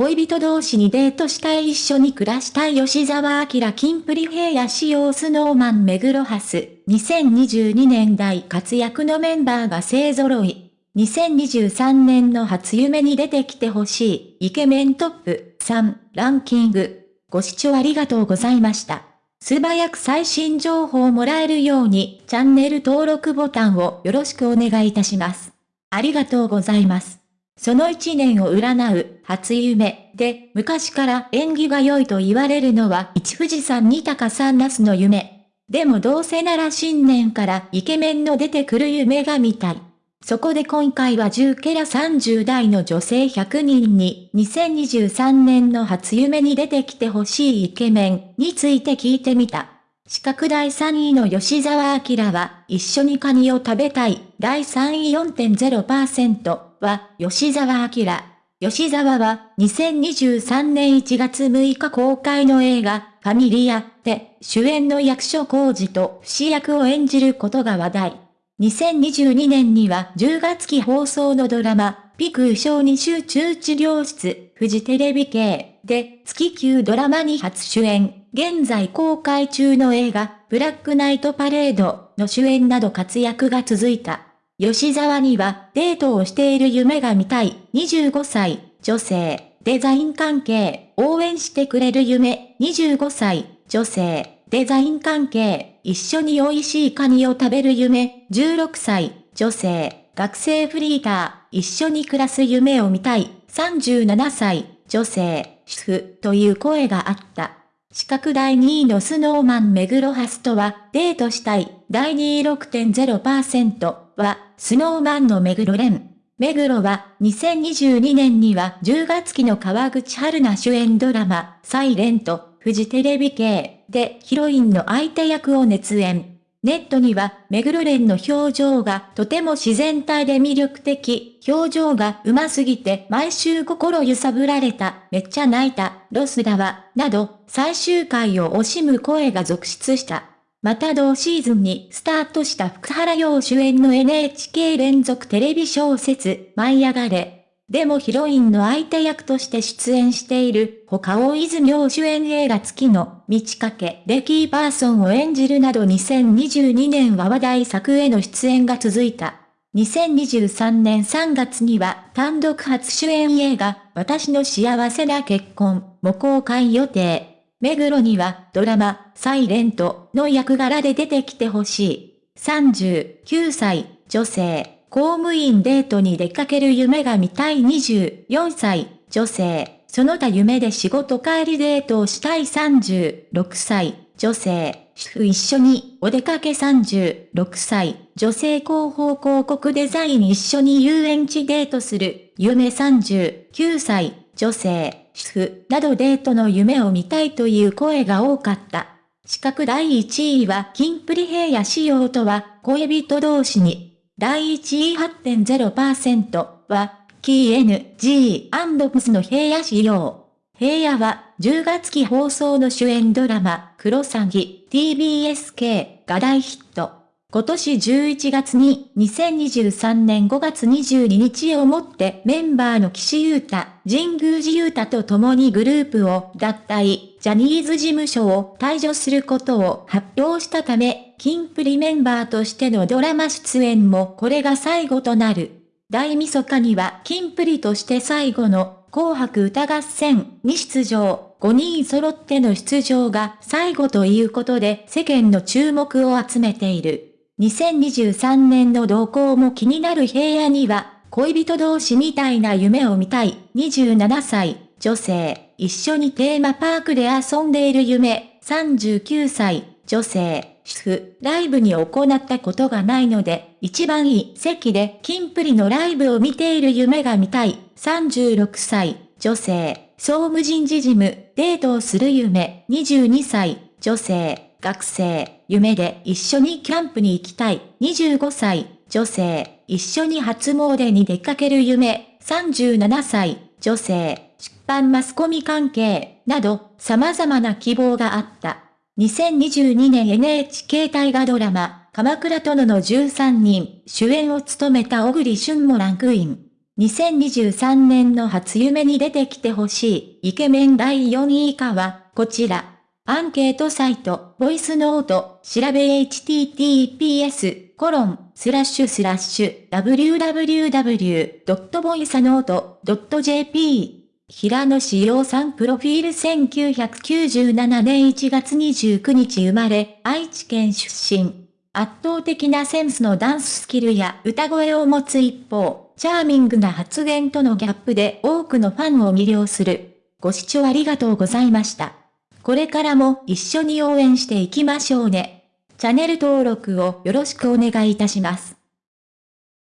恋人同士にデートしたい一緒に暮らしたい吉沢明キンプリ平野仕様スノーマン目黒ハス。2022年代活躍のメンバーが勢揃い。2023年の初夢に出てきてほしいイケメントップ3ランキング。ご視聴ありがとうございました。素早く最新情報をもらえるようにチャンネル登録ボタンをよろしくお願いいたします。ありがとうございます。その一年を占う初夢で昔から縁起が良いと言われるのは一富士山二鷹三ナスの夢。でもどうせなら新年からイケメンの出てくる夢が見たい。そこで今回は10ケラ30代の女性100人に2023年の初夢に出てきてほしいイケメンについて聞いてみた。資格第3位の吉沢明は一緒にカニを食べたい第3位4.0%。は、吉沢明。吉沢は、2023年1月6日公開の映画、ファミリアで、主演の役所広司と不死役を演じることが話題。2022年には10月期放送のドラマ、ピク小児集中治療室、フジテレビ系で月級ドラマに初主演。現在公開中の映画、ブラックナイトパレードの主演など活躍が続いた。吉沢にはデートをしている夢が見たい。25歳。女性。デザイン関係。応援してくれる夢。25歳。女性。デザイン関係。一緒に美味しいカニを食べる夢。16歳。女性。学生フリーター。一緒に暮らす夢を見たい。37歳。女性。主婦という声があった。資格第2位のスノーマン目黒ハスとはデートしたい。第2位6.0%。は、スノーマンの目黒蓮。目黒は、2022年には10月期の川口春奈主演ドラマ、サイレント、フジテレビ系でヒロインの相手役を熱演。ネットには、目黒蓮の表情がとても自然体で魅力的、表情が上手すぎて毎週心揺さぶられた、めっちゃ泣いた、ロスだわ、など、最終回を惜しむ声が続出した。また同シーズンにスタートした福原陽主演の NHK 連続テレビ小説、舞い上がれ。でもヒロインの相手役として出演している、他大泉洋主演映画月の、道かけでキーパーソンを演じるなど2022年は話題作への出演が続いた。2023年3月には単独初主演映画、私の幸せな結婚も公開予定。目黒にはドラマ、サイレントの役柄で出てきてほしい。39歳、女性、公務員デートに出かける夢が見たい24歳、女性、その他夢で仕事帰りデートをしたい36歳、女性、主婦一緒にお出かけ36歳、女性。広報広告デザイン一緒に遊園地デートする、夢39歳、女性、婦などデートの夢を見たいという声が多かった。資格第1位はキンプリ平野仕様とは恋人同士に。第1位8.0%はキー NG& の平野仕様。平野は10月期放送の主演ドラマ、クロサギ TBSK が大ヒット。今年11月に2023年5月22日をもってメンバーの岸優太、神宮寺優太と共にグループを脱退、ジャニーズ事務所を退場することを発表したため、キンプリメンバーとしてのドラマ出演もこれが最後となる。大晦日にはキンプリとして最後の紅白歌合戦に出場。5人揃っての出場が最後ということで世間の注目を集めている。2023年の動向も気になる平野には、恋人同士みたいな夢を見たい。27歳、女性、一緒にテーマパークで遊んでいる夢、39歳、女性、主婦、ライブに行ったことがないので、一番いい席でキンプリのライブを見ている夢が見たい、36歳、女性、総務人事事務、デートをする夢、22歳、女性、学生、夢で一緒にキャンプに行きたい。25歳、女性、一緒に初詣に出かける夢。37歳、女性、出版マスコミ関係、など、様々な希望があった。2022年 NHK 大河ドラマ、鎌倉殿の13人、主演を務めた小栗旬もランクイン。2023年の初夢に出てきてほしいイケメン第4位以下は、こちら。アンケートサイト、ボイスノート、調べ https、コロン、スラッシュスラッシュ、www.voicenote.jp 平野志陽さんプロフィール1997年1月29日生まれ、愛知県出身。圧倒的なセンスのダンススキルや歌声を持つ一方、チャーミングな発言とのギャップで多くのファンを魅了する。ご視聴ありがとうございました。これからも一緒に応援していきましょうね。チャンネル登録をよろしくお願いいたします。